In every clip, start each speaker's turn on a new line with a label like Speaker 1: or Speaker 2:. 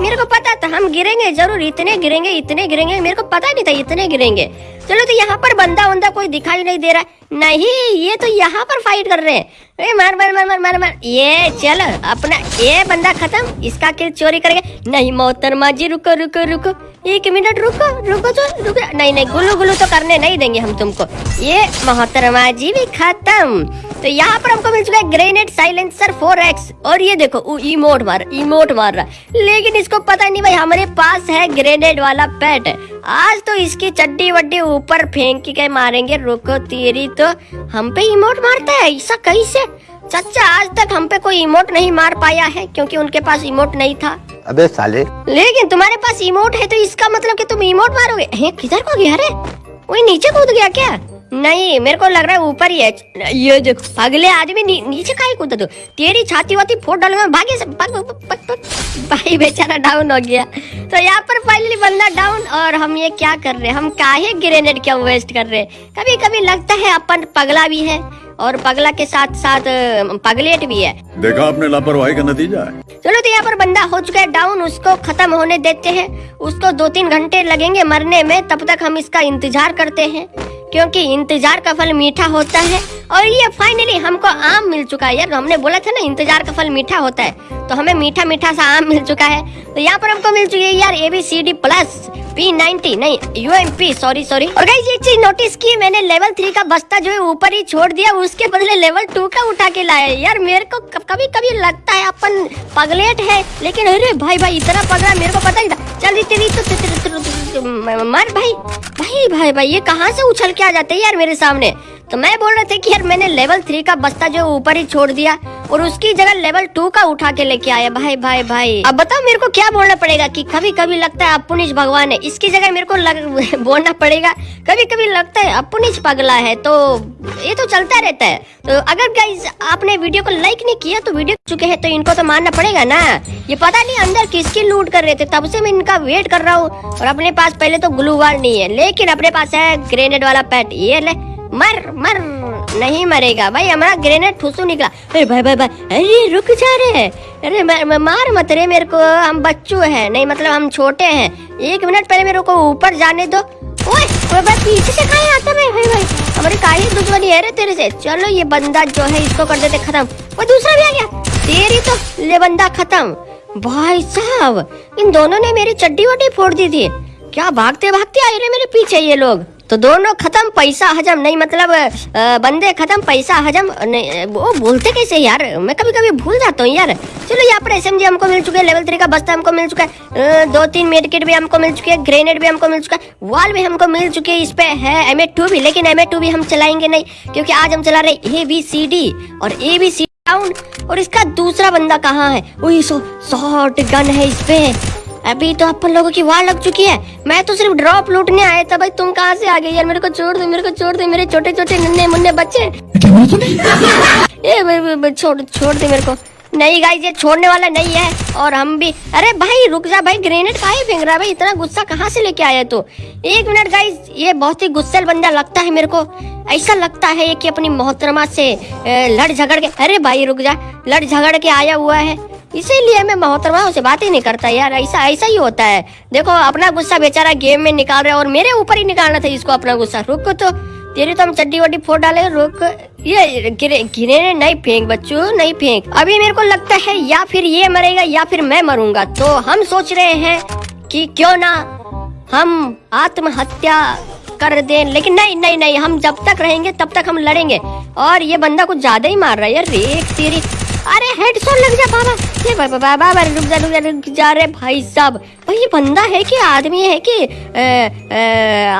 Speaker 1: मेरे को पता था, हम गिरेंगे, ज़रूर, इतने गिरेंगे इतने गिरेंगे, मेरे को पता नहीं था इतने गिरेंगे। चलो तो यहाँ पर बंदा वंदा कोई दिखाई नहीं दे रहा नहीं, ये तो यहाँ पर फाइट कर रहे हैं। ए, मार मार मार मार मार मार। ये चल अपना ये बंदा खत्म। इसका किल चोरी करेंगे। नहीं मोहतरमा जी रुको रुको रुको। एक मिनट रुको रुको तो रुको। नहीं नहीं गुलू गुलू तो करने नहीं देंगे हम तुमको। ये मोहतरमा जी भी खत्म। तो यहाँ पर हमको मिल चुका है ग्रेनेड साइलेंसर 4x और ये देखो इमोट मार इमोट मार रहा लेकिन इसको पता नहीं भाई हमारे पास है ग्रेनेड वाला पैट आज तो इसकी चड्डी वड्डी ऊपर फेंक के मारेंगे। रुको तेरी तो हम पे इमोट मारता है ऐसा कैसे? चाचा आज तक हम पे कोई इमोट नहीं मार पाया है क्योंकि उनके पास इमोट नहीं था।
Speaker 2: अबे साले।
Speaker 1: लेकिन तुम्हारे पास इमोट है तो इसका मतलब कि तुम इमोट मारोगे? किधर को गया रे वही नीचे कूद गया क्या? नहीं मेरे को लग रहा है ऊपर ही है। ये देखो अगले आदमी नी, नीचे का ही कूदा तो तेरी छाती वाती फोड़ डालूँगा भागे से भाग, भाग, भाग, भाई बेचारा डाउन हो गया। तो यहाँ पर फाइनली बंदा डाउन और हम ये क्या कर रहे हैं? हम काहे ग्रेनेड क्या वेस्ट कर रहे हैं? कभी कभी लगता है अपन पगला भी है और पगला के साथ साथ पगलेट भी है।
Speaker 3: देखा आपने लापरवाही का नतीजा
Speaker 1: चलो तो यहाँ पर बंदा हो चुका है डाउन उसको खत्म होने देते हैं। उसको दो तीन घंटे लगेंगे मरने में तब तक हम इसका इंतज़ार करते हैं। क्योंकि इंतज़ार का फल मीठा होता है और ये फाइनली हमको आम मिल चुका है। यार, हमने बोला था ना, इंतज़ार का फल मीठा होता है। तो हमें मीठा मीठा सा आम मिल चुका है। तो यहाँ पर हमको मिल चुकी है यार A B C D plus P ninety नहीं U M P sorry sorry और गाइस एक चीज़ नोटिस की, मैंने लेवल थ्री का बस्ता जो है ऊपर ही छोड़ दिया, उसके बदले लेवल टू का उठा के लाया यार, मेरे को कभी कभी लगता है, अपन पगलेट है, लेकिन अरे भाई भाई, इतना पगला, मेरे को पता ही चल तेरी तो मर भाई भाई भाई भाई ये कहाँ से उछल के आ जाते हैं यार मेरे सामने तो मैं बोल रहे थे कि यार मैंने लेवल थ्री का बस्ता जो ऊपर ही छोड़ दिया और उसकी जगह लेवल टू का उठा के लेके आया। भाई भाई भाई। अब बताओ मेरे को क्या बोलना पड़ेगा कि कभी कभी लगता है अपुनिश भगवान है। इसकी जगह मेरे को लग, बोलना पड़ेगा कभी कभी लगता है अपुनिश पगला है तो ये तो चलता रहता है। तो अगर गाइज़ आपने वीडियो को लाइक नहीं किया तो वीडियो चुके हैं तो इनको तो मानना पड़ेगा ना। ये पता नहीं अंदर किसकी लूट कर रहे थे तब से मैं इनका वेट कर रहा हूँ। और अपने पास पहले तो ग्लू वाल नहीं है लेकिन अपने पास है ग्रेनेड वाला पैट ये ले। मर मर, नहीं मरेगा। भाई, हमारा ग्रेनेड ठुसू निकला। अरे भाई भाई भाई, अरे, रुक जा हैं अरे मार मत रे, मेरे को, हम बच्चू हैं। नहीं मतलब हम छोटे हैं। एक मिनट पहले मेरे को ऊपर जाने दो। ओए ओए, भाई, पीछे से कहाँ आता है भाई भाई हमारी दुश्मनी है रे तेरे से। चलो, ये बंदा जो है, इसको कर देते खत्म। वो दूसरा भी आ गया। तेरी तो ले बंदा खत्म। भाई साहब, इन दोनों ने मेरी चड्डी वड्डी फोड़ दी थी। क्या भागते भागते आए रे मेरे पीछे ये लोग? तो दोनों खत्म, पैसा हजम, नहीं मतलब बंदे खत्म, पैसा हजम, नहीं, वो बोलते कैसे यार? मैं कभी कभी भूल जाता हूँ यार। चलो यहाँ पर एस हमको मिल चुका लेवल थ्री का बस्ता हमको मिल चुका है दो तीन मेडिकेट भी हमको मिल चुके हैं ग्रेनेड भी हमको मिल चुका है वॉल भी हमको मिल चुके हैं, इस पे है एम भी, लेकिन एम भी हम चलाएँगे नहीं, क्योंकि आज हम चला रहे ए बी सी डी और ए बी सी डाउन और इसका दूसरा बंदा कहाँ है? वही सो शॉर्ट गन है इस पे। अभी तो अपन लोगों की वार लग चुकी है। मैं तो सिर्फ़ ड्रॉप लूटने आया था भाई। तुम कहाँ से आ गए यार? मेरे को छोड़ दो मेरे को छोड़ दो। मेरे छोटे छोटे नन्हे मुन्ने बच्चे। ए छोड़ छोड़ दे मेरे को। नहीं गाइस ये छोड़ने वाला नहीं है। और हम भी अरे भाई रुक जा भाई। ग्रेनेड कहा फेंक रहा है भाई? इतना गुस्सा कहाँ से लेके आया तो? एक मिनट गाइस ये बहुत ही गुस्सेल बंदा लगता है मेरे को। ऐसा लगता है कि अपनी मोहतरमा से लड़ झगड़ के अरे भाई रुक जा। लड़ झगड़ के आया हुआ है। इसीलिए मैं मोहतरमा से बात ही नहीं करता यार, ऐसा ऐसा ही होता है। देखो, अपना गुस्सा बेचारा गेम में निकाल रहा है और मेरे ऊपर ही निकालना था इसको अपना गुस्सा। रुक तो तेरी तो हम चड्डी वड्डी फोड़ डाले, रुक। ये गिरे गिरे नहीं फेंक बच्चू, नहीं फेंक। अभी मेरे को लगता है या फिर ये मरेगा या फिर मैं मरूँगा। तो हम सोच रहे हैं कि क्यों ना हम आत्महत्या कर दे। लेकिन नहीं नहीं नहीं, हम जब तक रहेंगे, तब तक हम लड़ेंगे। और ये बंदा कुछ ज़्यादा ही मार रहा है यार। एक तेरी अरे हेडशॉट लग जा, बाबा। ये बाबा बाबा रुक जा रुक जा रुक जा रहे भाई साहब। भाई, ये बंदा है कि आदमी है कि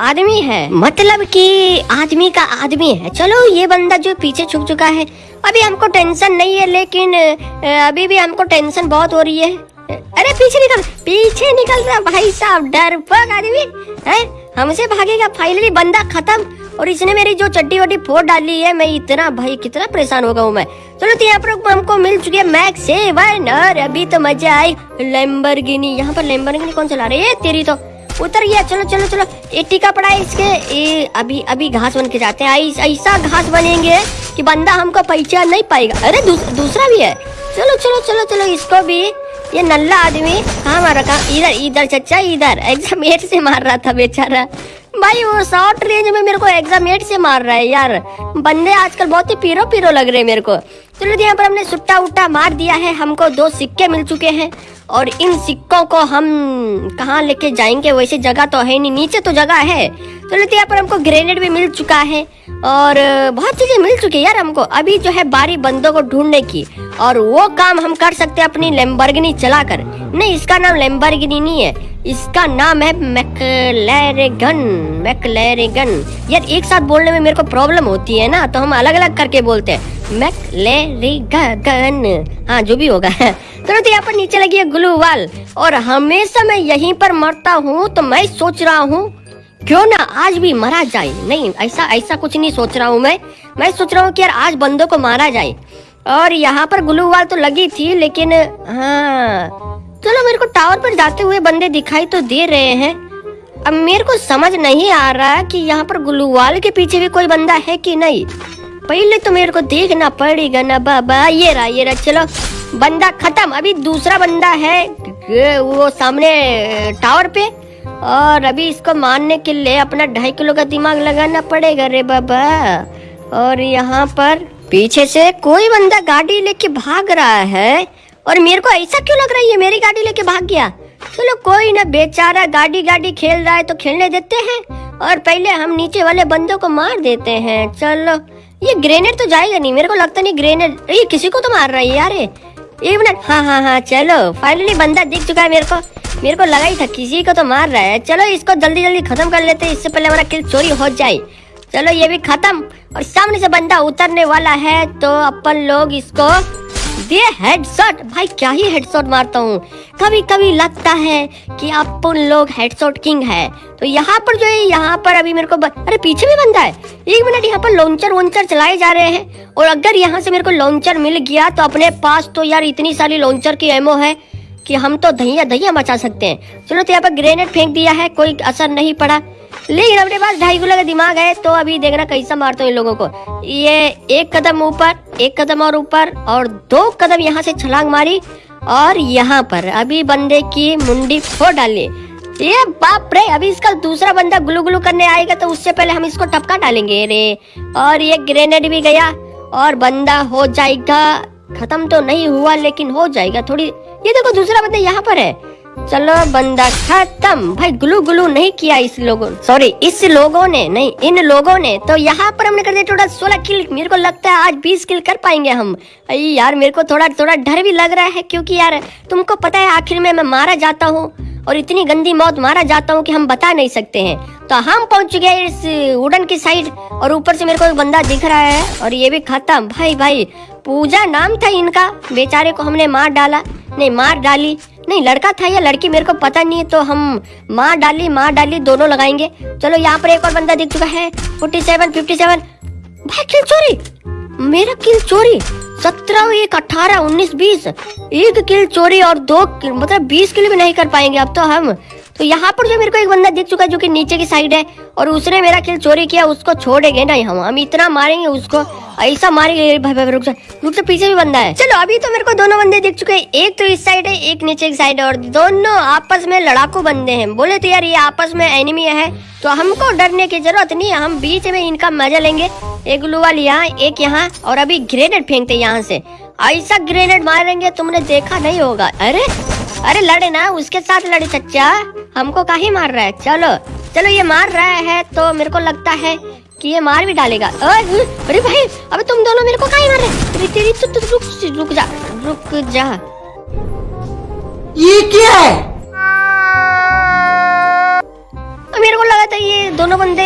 Speaker 1: आदमी है? मतलब कि आदमी का आदमी है। चलो, ये बंदा जो पीछे छुप चुका है, अभी हमको टेंशन नहीं है, लेकिन अभी भी हमको टेंशन बहुत हो रही है। अरे, पीछे निकल पीछे निकल रहा भाई साहब, डर आदमी। है? हमसे भागेगा फाइनली बंदा खत्म। और इसने मेरी जो चड्डी वड्डी फोड़ डाली है मैं इतना भाई कितना परेशान हो गया हूँ मैं। चलो तो यहाँ पर हमको मिल चुकी है मैक्स सेवन और अभी तो मज़ा आई। लेम्बरगिनी यहाँ पर लेम्बरगिनी कौन चला रही है? तेरी तो। उतर गया। चलो चलो चलो। ये टीका पड़ा है इसके। ये अभी अभी घास बन के जाते हैं। ऐसा घास बनेंगे कि बंदा हमको पहचान नहीं पाएगा। अरे दूस, दूसरा भी है। चलो चलो चलो चलो। इसको भी। ये नल्ला आदमी। कहाँ मारा कहाँ इधर इधर चचा इधर। एग्जामेट से मार रहा था बेचारा। भाई, वो शॉर्ट रेंज में मेरे को एग्जामेट से मार रहा है यार। बंदे आजकल बहुत ही पीरो पीरो लग रहे हैं मेरे को। चलो यहाँ पर हमने सुट्टा उट्टा मार दिया है। हमको दो सिक्के मिल चुके हैं और इन सिक्कों को हम कहाँ लेके जाएँगे? वैसे जगह तो है नहीं, नीचे तो जगह है। तो यहाँ पर हमको ग्रेनेड भी मिल चुका है और बहुत चीज़ें मिल चुकी है यार हमको। अभी जो है बारी बंदों को ढूँढने की। और वो काम हम कर सकते हैं अपनी लेम्बर्गिनी चलाकर। नहीं, इसका नाम लेम्बर्गिनी नहीं है। इसका नाम है मैकलेरेगन मैकलेरेगन यार, एक साथ बोलने में मेरे को प्रॉब्लम होती है ना तो हम अलग अलग करके बोलते हैं। मैकलेरेगन हाँ जो भी होगा। चलो तो यहाँ पर नीचे लगी है ग्लू वाल और हमेशा मैं यहीं पर मरता हूँ तो मैं सोच रहा हूँ, क्यों ना आज भी मरा जाए? नहीं, ऐसा ऐसा कुछ नहीं सोच रहा हूँ मैं। मैं सोच रहा हूँ कि यार आज बंदों को मारा जाए। और यहाँ पर ग्लू वाल तो लगी थी, लेकिन हाँ। चलो मेरे को टावर पर जाते हुए बंदे दिखाई तो दे रहे हैं। अब मेरे को समझ नहीं आ रहा कि यहाँ पर ग्लू वाल के पीछे भी कोई बंदा है कि नहीं। पहले तो मेरे को देखना पड़ेगा ना बाबा। ये रहा ये रहा, चलो। बंदा खत्म। अभी दूसरा बंदा है वो सामने टावर पे। और अभी इसको मारने के लिए अपना ढाई किलो का दिमाग लगाना पड़ेगा रे बाबा। और यहाँ पर पीछे से कोई बंदा गाड़ी लेके भाग रहा है और मेरे को ऐसा क्यों लग रहा है ये मेरी गाड़ी लेके भाग गया? चलो कोई ना, बेचारा गाड़ी गाड़ी खेल रहा है तो खेलने देते हैं और पहले हम नीचे वाले बंदों को मार देते हैं। चलो, ये ग्रेनेड तो जाएगा नहीं, मेरे को लगता नहीं ग्रेनेड, ये किसी को तो मार रहा है यार एक मिनट हाँ हाँ हाँ चलो फाइनली बंदा दिख चुका है मेरे को। मेरे को लगा ही था किसी को तो मार रहा है। चलो, इसको जल्दी जल्दी खत्म कर लेते हैं, इससे पहले हमारा किल चोरी हो जाए। चलो ये भी खत्म। और सामने से बंदा उतरने वाला है तो अपन लोग इसको दे हेडशॉट भाई, क्या ही हेडशॉट मारता हूँ। कभी कभी लगता है कि अपन लोग हेडशॉट किंग है। तो यहाँ पर जो है, यहाँ पर अभी मेरे को ब... अरे, पीछे भी बंदा है। एक मिनट, यहाँ पर लॉन्चर वॉन्चर चलाए जा रहे हैं। और अगर यहाँ से मेरे को लॉन्चर मिल गया तो अपने पास तो यार इतनी सारी लॉन्चर की एमओ है। कि हम तो दहिया दहिया मचा सकते हैं। चलो तो यहाँ पर ग्रेनेड फेंक दिया है, कोई असर नहीं पड़ा। लेकिन अपने पास ढाई किलो का दिमाग है तो अभी देखना कैसा मारते हूँ इन लोगों को। ये एक कदम ऊपर, एक कदम और ऊपर, और दो कदम यहाँ से छलांग मारी, और यहाँ पर अभी बंदे की मुंडी फोड़ डाली। ये बाप रे, अभी इसका दूसरा बंदा गुलू गुलू करने आएगा तो उससे पहले हम इसको टपका डालेंगे रे। और ये ग्रेनेड भी गया, और बंदा हो जाएगा। खत्म तो नहीं हुआ, लेकिन हो जाएगा, थोड़ी ये देखो दूसरा बंदा यहाँ पर है। चलो बंदा खत्म। भाई ग्लू ग्लू नहीं किया इस लोगों सॉरी इस लोगों ने, नहीं, इन लोगों ने। तो यहाँ पर हमने कर दिया टोटल सोलह किल मेरे को लगता है आज बीस किल कर पाएँगे हम। अरे यार, मेरे को थोड़ा थोड़ा डर भी लग रहा है क्योंकि यार, तुमको पता है आखिर में मैं मारा जाता हूँ। और इतनी गंदी मौत मारा जाता हूँ कि हम बता नहीं सकते हैं। तो हम पहुँच हैं इस वुडन की साइड और ऊपर से मेरे को एक बंदा दिख रहा है और ये भी खत्म। भाई भाई, पूजा नाम था इनका। बेचारे को हमने मार डाला। नहीं, मार डाली। नहीं, लड़का था या लड़की मेरे को पता नहीं है तो हम मार डाली मार डाली, दोनों लगाएँगे। चलो, यहाँ पर एक और बंदा दिख चुका है। फोर्टी सेवन फिफ्टी सेवन भाई, किल चोरी! मेरा किल चोरी। सत्रह, एक, अठारह, उन्नीस, बीस। एक किल चोरी और दो किल मतलब बीस किल भी नहीं कर पाएँगे अब तो हम। तो यहाँ पर जो मेरे को एक बंदा दिख चुका है जो कि नीचे की साइड है, और उसने मेरा किल चोरी किया, उसको छोड़ेंगे नहीं हम हम इतना मारेंगे उसको, ऐसा मारेंगे भाई भाई, रुक जा रुक जा, पीछे भी बंदा है। चलो, अभी तो मेरे को दोनों बंदे दिख चुके हैं, एक तो इस साइड है, एक नीचे की साइड है, और दोनों आपस में लड़ाकू बंदे हैं। बोले तो यार, ये आपस में एनिमी है तो हमको डरने की ज़रूरत नहीं है, हम बीच में इनका मज़ा लेंगे। एक ग्लू वाल यहाँ, एक यहाँ, और अभी ग्रेनेड फेंकते यहाँ से। ऐसा ग्रेनेड मारेंगे, तुमने देखा नहीं होगा। अरे अरे लड़े ना, उसके साथ लड़े, चच्चा। हमको काहे मार रहा है? चलो चलो ये मार रहा है तो मेरे को लगता है कि ये मार भी डालेगा। अरे भाई अबे तुम दोनों मेरे को काहे मार रहे तेरी तेरी तु, तु, रुक रुक जा रुक जा।
Speaker 2: ये क्या है?
Speaker 1: मेरे को लगा था ये दोनों बंदे